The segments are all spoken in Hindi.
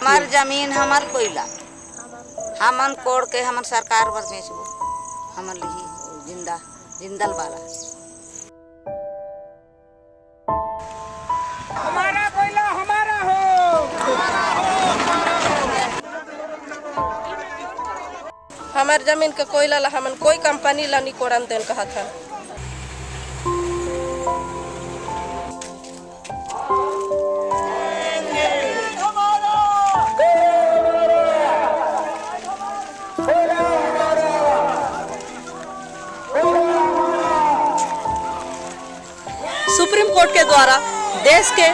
हमार ज़मीन हमार कोयला हमन कोड़ के हमन सरकार पर बेचबो। हमन लिही ज़िंदा जिंदल वाला हमारा कोयला हमारा हो। हमार ज़मीन के कोयला ला हमन कोई कंपनी ला नहीं कोड़न देन कहा था सुप्रीम कोर्ट के द्वारा देश के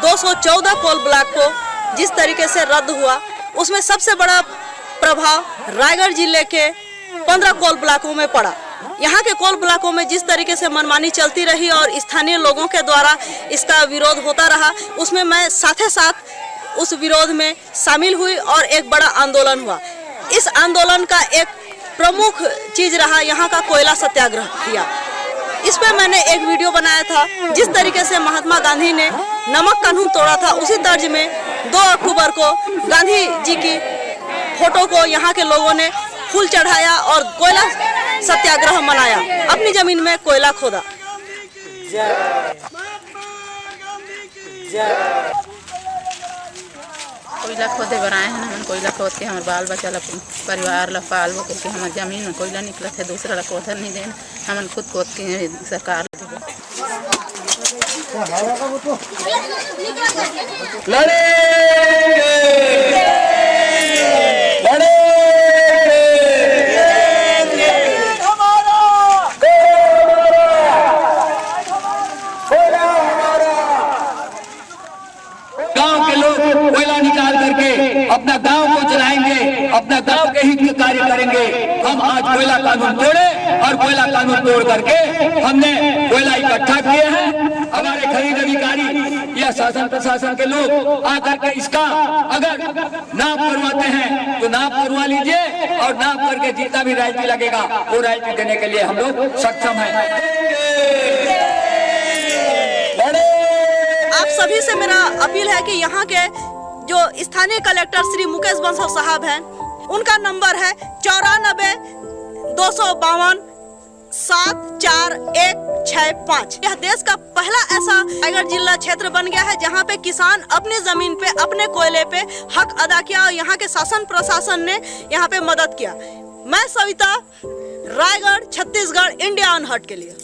214 कोल ब्लॉक को जिस तरीके से रद्द हुआ, उसमें सबसे बड़ा प्रभाव रायगढ़ ज़िले के 15 कोल ब्लॉकों में पड़ा। यहाँ के कोल ब्लॉकों में जिस तरीके से मनमानी चलती रही और स्थानीय लोगों के द्वारा इसका विरोध होता रहा, उसमें मैं साथे साथ उस विरोध में शामिल हुई और एक बड़ा आंदोलन हुआ। इस आंदोलन का एक प्रमुख चीज़ रहा यहाँ का कोयला सत्याग्रह किया। इस पर मैंने एक वीडियो बनाया था, जिस तरीके से महात्मा गांधी ने नमक कानून तोड़ा था, उसी तर्ज में दो अक्टूबर को गांधी जी की फ़ोटो को यहाँ के लोगों ने फूल चढ़ाया और कोयला सत्याग्रह मनाया। अपनी ज़मीन में कोयला खोदा। कोयला खोदे बर आए हैं हमन कोयला खोद के हमारे बाल बच्चा ला परिवार ला पालबो करके हमारे ज़मीन में कोयला निकलत है, दूसरा ला कोथर नहीं देन हम खुद खोद के सरकार। ला देबो गाँव के लोग कोयला निकाल करके अपना गाँव को चलाएँगे, अपना गाँव के हित के कार्य करेंगे। हम आज कोयला कानून तोड़े और कोयला कानून तोड़ करके हमने कोयला इकट्ठा किए हैं। हमारे खरीद अधिकारी या शासन प्रशासन के लोग आकर के इसका अगर नाप करवाते हैं तो नाप करवा लीजिए और नाप करके जितना भी राइटी लगेगा, वो राइटी देने के लिए हम लोग सक्षम है। आप सभी से मेरा अपील है कि यहाँ के जो स्थानीय कलेक्टर श्री मुकेश बंसल साहब हैं, उनका नंबर है चौरानबे दो सौ बावन सात चार एक छः पाँच। यह देश का पहला ऐसा रायगढ़ जिला क्षेत्र बन गया है जहाँ पे किसान अपनी ज़मीन पे, अपने कोयले पे हक अदा किया और यहाँ के शासन प्रशासन ने यहाँ पे मदद किया। मैं सविता, रायगढ़, छत्तीसगढ़, इंडिया अनहट के लिए।